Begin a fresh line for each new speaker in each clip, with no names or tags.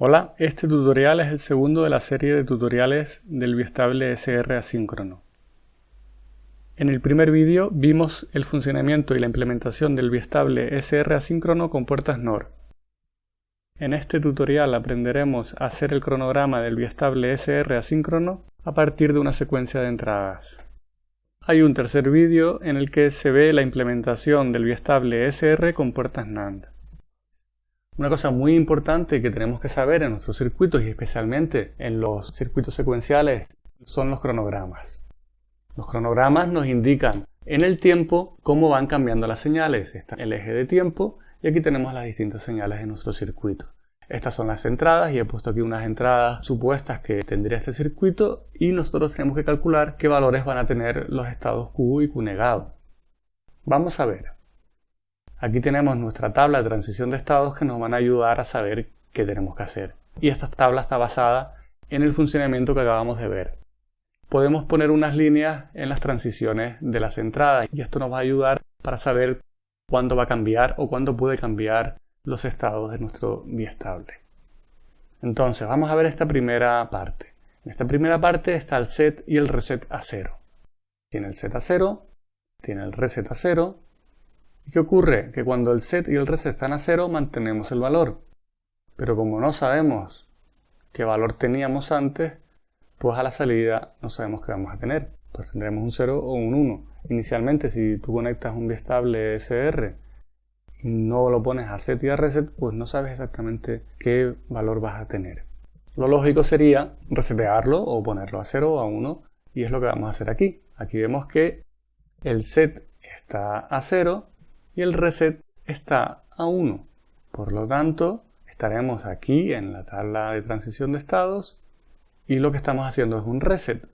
Hola, este tutorial es el segundo de la serie de tutoriales del biestable SR asíncrono. En el primer vídeo vimos el funcionamiento y la implementación del biestable SR asíncrono con puertas NOR. En este tutorial aprenderemos a hacer el cronograma del biestable SR asíncrono a partir de una secuencia de entradas. Hay un tercer vídeo en el que se ve la implementación del biestable SR con puertas NAND. Una cosa muy importante que tenemos que saber en nuestros circuitos y especialmente en los circuitos secuenciales son los cronogramas. Los cronogramas nos indican en el tiempo cómo van cambiando las señales. Está el eje de tiempo y aquí tenemos las distintas señales de nuestro circuito. Estas son las entradas y he puesto aquí unas entradas supuestas que tendría este circuito y nosotros tenemos que calcular qué valores van a tener los estados Q y Q negado. Vamos a ver. Aquí tenemos nuestra tabla de transición de estados que nos van a ayudar a saber qué tenemos que hacer. Y esta tabla está basada en el funcionamiento que acabamos de ver. Podemos poner unas líneas en las transiciones de las entradas y esto nos va a ayudar para saber cuándo va a cambiar o cuándo puede cambiar los estados de nuestro biestable. Entonces, vamos a ver esta primera parte. En esta primera parte está el set y el reset a cero. Tiene el set a cero, tiene el reset a cero ¿Y qué ocurre? Que cuando el set y el reset están a cero mantenemos el valor. Pero como no sabemos qué valor teníamos antes, pues a la salida no sabemos qué vamos a tener. Pues tendremos un 0 o un 1. Inicialmente si tú conectas un biestable SR y no lo pones a set y a reset, pues no sabes exactamente qué valor vas a tener. Lo lógico sería resetearlo o ponerlo a 0 o a 1 y es lo que vamos a hacer aquí. Aquí vemos que el set está a 0 y el reset está a 1. Por lo tanto, estaremos aquí en la tabla de transición de estados y lo que estamos haciendo es un reset.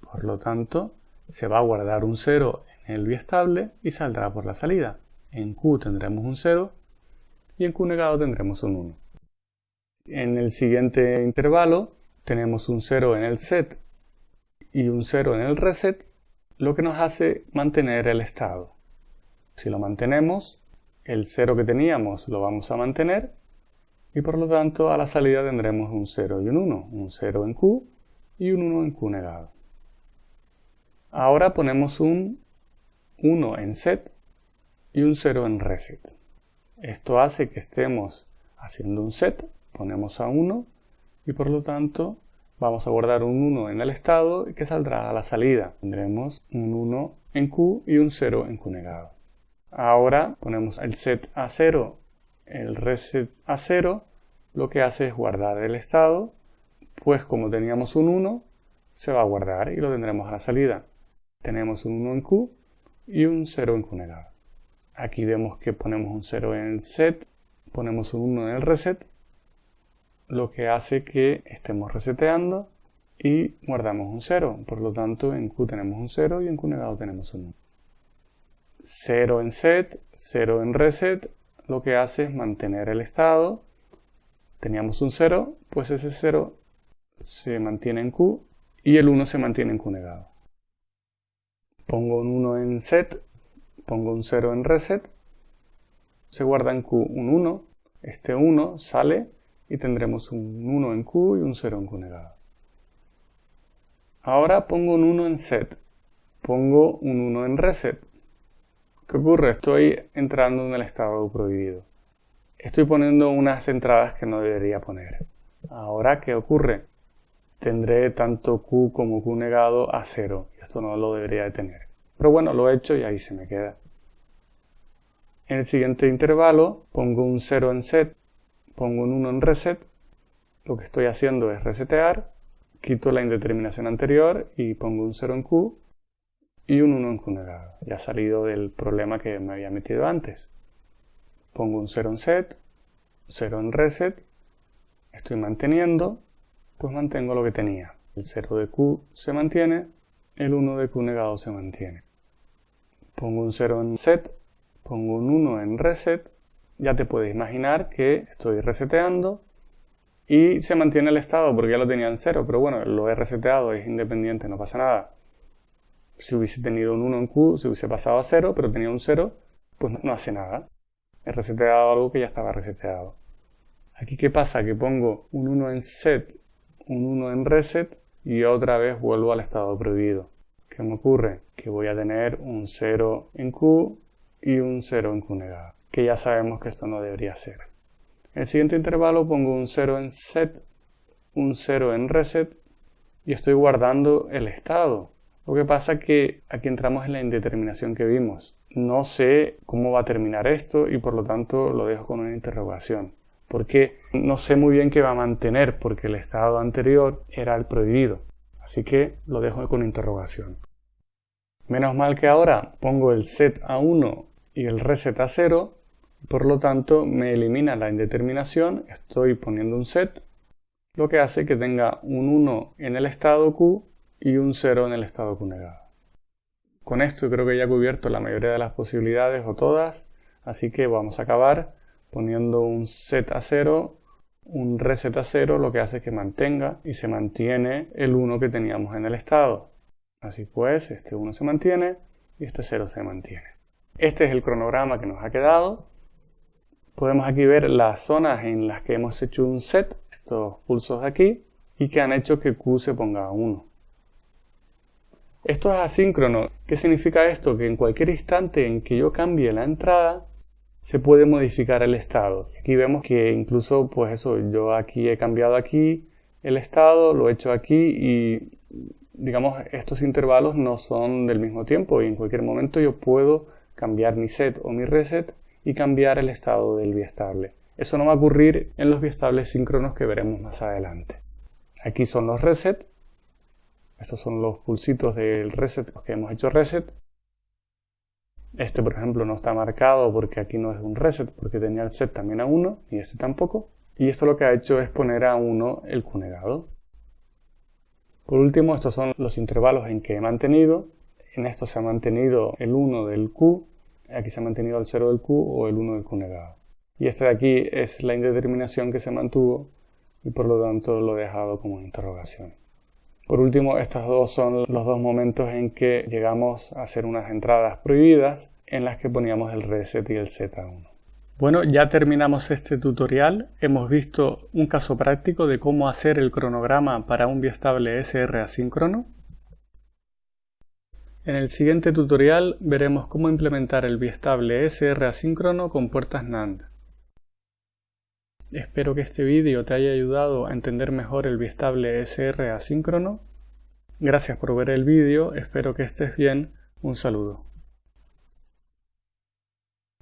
Por lo tanto, se va a guardar un 0 en el biestable y saldrá por la salida. En Q tendremos un 0 y en Q negado tendremos un 1. En el siguiente intervalo tenemos un 0 en el set y un 0 en el reset, lo que nos hace mantener el estado. Si lo mantenemos, el 0 que teníamos lo vamos a mantener y por lo tanto a la salida tendremos un 0 y un 1, un 0 en Q y un 1 en Q negado. Ahora ponemos un 1 en set y un 0 en reset. Esto hace que estemos haciendo un set, ponemos a 1 y por lo tanto vamos a guardar un 1 en el estado que saldrá a la salida. Tendremos un 1 en Q y un 0 en Q negado. Ahora ponemos el set a 0, el reset a 0, lo que hace es guardar el estado, pues como teníamos un 1, se va a guardar y lo tendremos a la salida. Tenemos un 1 en Q y un 0 en Q negado. Aquí vemos que ponemos un 0 en el set, ponemos un 1 en el reset, lo que hace que estemos reseteando y guardamos un 0. Por lo tanto, en Q tenemos un 0 y en Q negado tenemos un 1. 0 en set, 0 en reset, lo que hace es mantener el estado. Teníamos un 0, pues ese 0 se mantiene en Q y el 1 se mantiene en Q negado. Pongo un 1 en set, pongo un 0 en reset, se guarda en Q un 1, este 1 sale y tendremos un 1 en Q y un 0 en Q negado. Ahora pongo un 1 en set, pongo un 1 en reset, ¿Qué ocurre? Estoy entrando en el estado prohibido. Estoy poniendo unas entradas que no debería poner. Ahora, ¿qué ocurre? Tendré tanto Q como Q negado a cero. Esto no lo debería de tener. Pero bueno, lo he hecho y ahí se me queda. En el siguiente intervalo pongo un 0 en set, pongo un 1 en reset. Lo que estoy haciendo es resetear, quito la indeterminación anterior y pongo un 0 en Q y un 1 en negado. Ya salido del problema que me había metido antes. Pongo un 0 en set, 0 en reset, estoy manteniendo, pues mantengo lo que tenía. El 0 de Q se mantiene, el 1 de Q negado se mantiene. Pongo un 0 en set, pongo un 1 en reset, ya te puedes imaginar que estoy reseteando y se mantiene el estado porque ya lo tenía en 0, pero bueno, lo he reseteado, es independiente, no pasa nada si hubiese tenido un 1 en Q, se hubiese pasado a 0, pero tenía un 0, pues no hace nada. He reseteado algo que ya estaba reseteado. Aquí qué pasa? Que pongo un 1 en set, un 1 en reset y otra vez vuelvo al estado prohibido. ¿Qué me ocurre? Que voy a tener un 0 en Q y un 0 en Q negado, que ya sabemos que esto no debería ser. En el siguiente intervalo pongo un 0 en set, un 0 en reset y estoy guardando el estado. Lo que pasa es que aquí entramos en la indeterminación que vimos. No sé cómo va a terminar esto y por lo tanto lo dejo con una interrogación. Porque no sé muy bien qué va a mantener porque el estado anterior era el prohibido. Así que lo dejo con interrogación. Menos mal que ahora pongo el set a 1 y el reset a 0. Por lo tanto me elimina la indeterminación. Estoy poniendo un set. Lo que hace que tenga un 1 en el estado Q y un 0 en el estado Q negado. Con esto creo que ya he cubierto la mayoría de las posibilidades o todas, así que vamos a acabar poniendo un set a 0, un reset a 0, lo que hace que mantenga y se mantiene el 1 que teníamos en el estado. Así pues, este 1 se mantiene y este 0 se mantiene. Este es el cronograma que nos ha quedado. Podemos aquí ver las zonas en las que hemos hecho un set, estos pulsos de aquí, y que han hecho que Q se ponga a 1. Esto es asíncrono. ¿Qué significa esto? Que en cualquier instante en que yo cambie la entrada, se puede modificar el estado. Aquí vemos que incluso, pues eso, yo aquí he cambiado aquí el estado, lo he hecho aquí y, digamos, estos intervalos no son del mismo tiempo y en cualquier momento yo puedo cambiar mi set o mi reset y cambiar el estado del biestable. Eso no va a ocurrir en los biestables síncronos que veremos más adelante. Aquí son los reset estos son los pulsitos del reset, los que hemos hecho reset. Este, por ejemplo, no está marcado porque aquí no es un reset, porque tenía el set también a 1 y este tampoco. Y esto lo que ha hecho es poner a 1 el Q negado. Por último, estos son los intervalos en que he mantenido. En esto se ha mantenido el 1 del Q, aquí se ha mantenido el 0 del Q o el 1 del Q negado. Y este de aquí es la indeterminación que se mantuvo y por lo tanto lo he dejado como interrogación. Por último, estos dos son los dos momentos en que llegamos a hacer unas entradas prohibidas en las que poníamos el reset y el Z1. Bueno, ya terminamos este tutorial. Hemos visto un caso práctico de cómo hacer el cronograma para un biestable SR asíncrono. En el siguiente tutorial veremos cómo implementar el biestable SR asíncrono con puertas NAND. Espero que este vídeo te haya ayudado a entender mejor el biestable SR asíncrono. Gracias por ver el vídeo, espero que estés bien, un saludo.